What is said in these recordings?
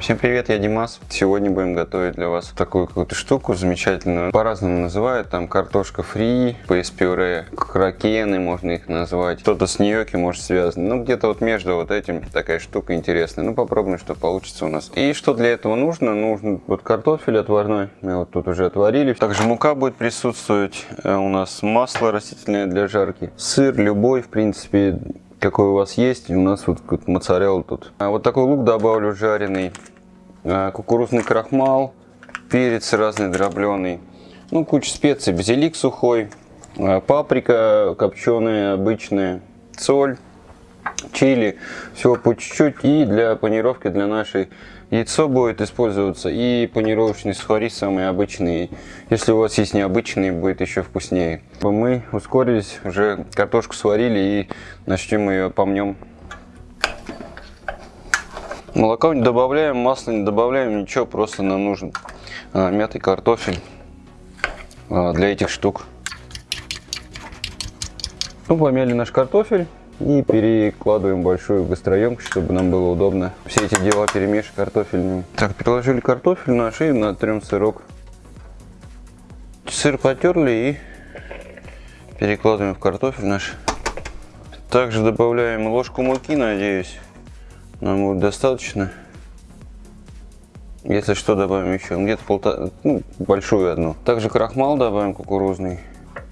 Всем привет, я Димас. Сегодня будем готовить для вас такую какую-то штуку замечательную. По-разному называют, там картошка фри, пейс-пюре, кракены можно их назвать. Кто-то с ньоки может связано. Ну где-то вот между вот этим такая штука интересная. Ну попробуем, что получится у нас. И что для этого нужно? Нужен вот картофель отварной. Мы вот тут уже отварили. Также мука будет присутствовать. Э, у нас масло растительное для жарки. Сыр любой, в принципе, какой у вас есть. У нас вот моцарелла тут. А вот такой лук добавлю жареный. А, кукурузный крахмал. Перец разный дробленый. Ну, куча специй. Базилик сухой. А, паприка копченая, обычная. Соль. Чили. Всего по чуть-чуть. И для панировки для нашей Яйцо будет использоваться и панировочный сухари самые обычные. Если у вас есть необычные, будет еще вкуснее. Мы ускорились, уже картошку сварили и начнем ее помнем. Молоко не добавляем, масло не добавляем, ничего, просто нам нужен а, мятый картофель а, для этих штук. Ну, помяли наш картофель и перекладываем большую гастроемкость, чтобы нам было удобно все эти дела перемешать картофельными. Так, переложили картофель наш и натрем сырок. Сыр потерли и перекладываем в картофель наш. Также добавляем ложку муки, надеюсь, нам будет достаточно. Если что, добавим еще. Где-то полтора, ну, большую одну. Также крахмал добавим кукурузный.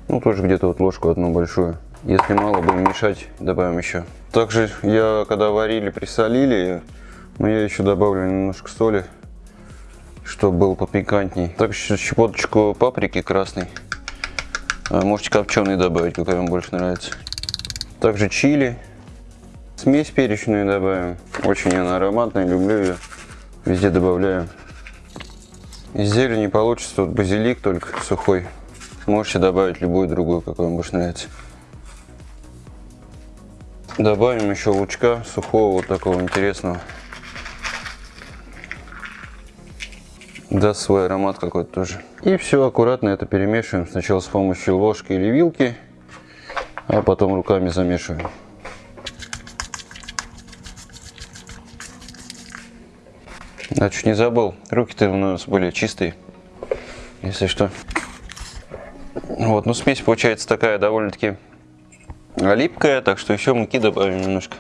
Ну, тоже где-то вот ложку одну большую. Если мало будем мешать, добавим еще. Также я, когда варили, присолили, но я еще добавлю немножко соли, чтобы было попикантней. Также щепоточку паприки красной. А, можете копченый добавить, какая вам больше нравится. Также чили. Смесь перечную добавим. Очень она ароматная, люблю ее. Везде добавляю. Из зелени получится вот базилик только сухой. Можете добавить любую другую, какой вам больше нравится. Добавим еще лучка сухого, вот такого интересного. Даст свой аромат какой-то тоже. И все аккуратно это перемешиваем. Сначала с помощью ложки или вилки, а потом руками замешиваем. Да, чуть не забыл. Руки-то у нас были чистые, если что. Вот, ну смесь получается такая довольно-таки липкая, так что еще муки добавим немножко.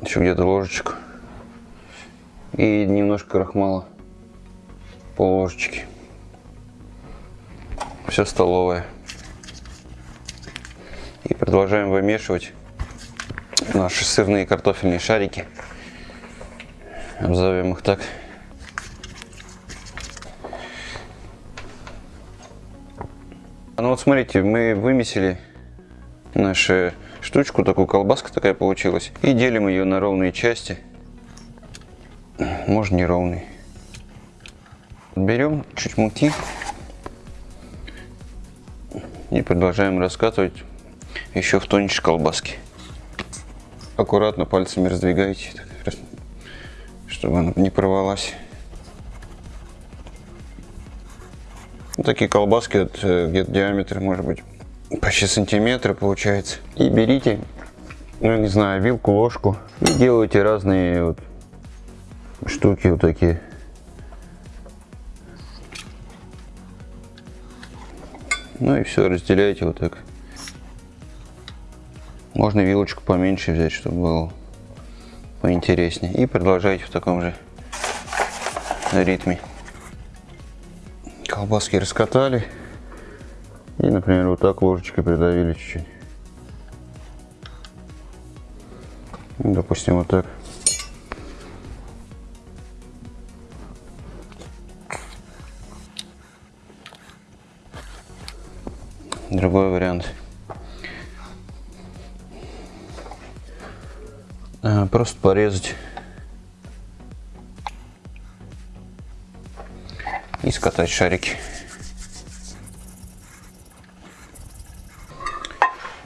Еще где-то ложечку. И немножко крахмала. Пол ложечки. Все столовое. И продолжаем вымешивать наши сырные картофельные шарики. Обзовем их так. Ну вот смотрите, мы вымесили нашу штучку, такую колбаска такая получилась. И делим ее на ровные части. Можно не ровные. Берем чуть муки и продолжаем раскатывать еще в тоньше колбаски. Аккуратно пальцами раздвигайте, чтобы она не порвалась. Вот такие колбаски, э, где-то диаметр может быть почти сантиметра получается. И берите, ну не знаю, вилку, ложку и делайте разные вот штуки вот такие. Ну и все, разделяйте вот так. Можно вилочку поменьше взять, чтобы было поинтереснее. И продолжайте в таком же ритме. Колбаски раскатали. И, например, вот так ложечкой придавили чуть-чуть. Допустим, вот так. Другой вариант. А, просто порезать и скатать шарики.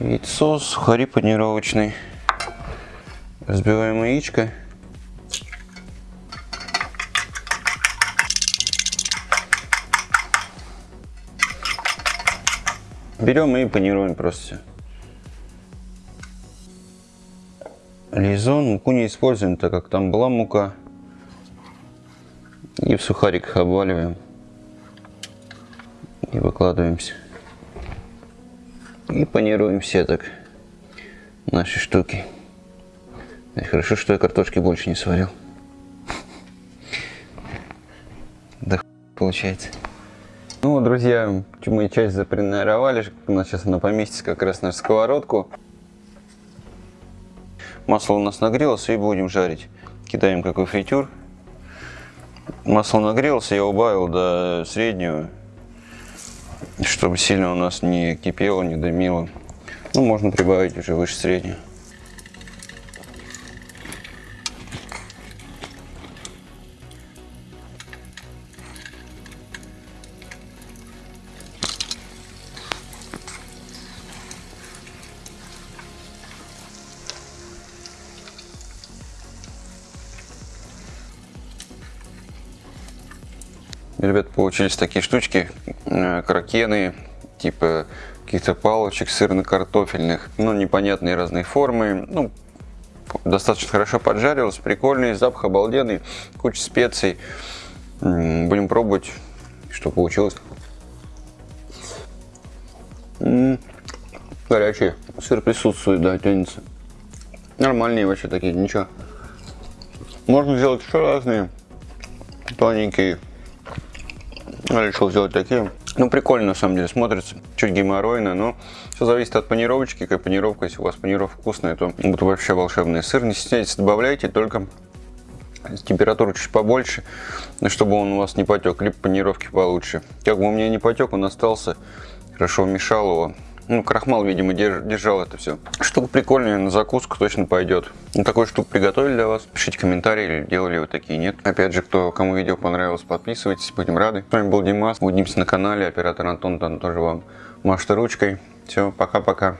Яйцо, сухари панировочный. Разбиваем яичко. Берем и панируем просто все. Лизон, муку не используем, так как там была мука. И в сухариках обваливаем. И выкладываемся. И панируем все так наши штуки. Хорошо, что я картошки больше не сварил. Да получается. Ну, друзья, мы часть запренаровали. У нас сейчас она поместится как раз на сковородку. Масло у нас нагрелось и будем жарить. Кидаем какой фритюр. Масло нагрелось, я убавил до среднего, чтобы сильно у нас не кипело, не дымило. Ну, можно прибавить уже выше среднего. Ребят, получились такие штучки, э, кракены, типа каких-то палочек сырно-картофельных, ну, непонятные разные формы, ну, достаточно хорошо поджарилось, прикольный, запах обалденный, куча специй. Будем пробовать, что получилось. М горячий, сыр присутствует, да, тянется. Нормальные вообще такие, ничего. Можно сделать еще разные, тоненькие я решил сделать такие. Ну, прикольно на самом деле смотрится. Чуть геморройно, но все зависит от панировочки. Как панировка, если у вас панировка вкусная, то будет вообще волшебный сыр. Не стесняйтесь, добавляйте, только температуру чуть побольше, чтобы он у вас не потек, либо панировки получше. Как бы у меня не потек, он остался, хорошо вмешал его. Ну, крахмал, видимо, держал это все. Штука прикольная, на закуску точно пойдет. Ну, такую штуку приготовили для вас. Пишите комментарии, делали вы такие, нет. Опять же, кто, кому видео понравилось, подписывайтесь, будем рады. С вами был Димас, увидимся на канале, оператор Антон там тоже вам машет ручкой. Все, пока-пока.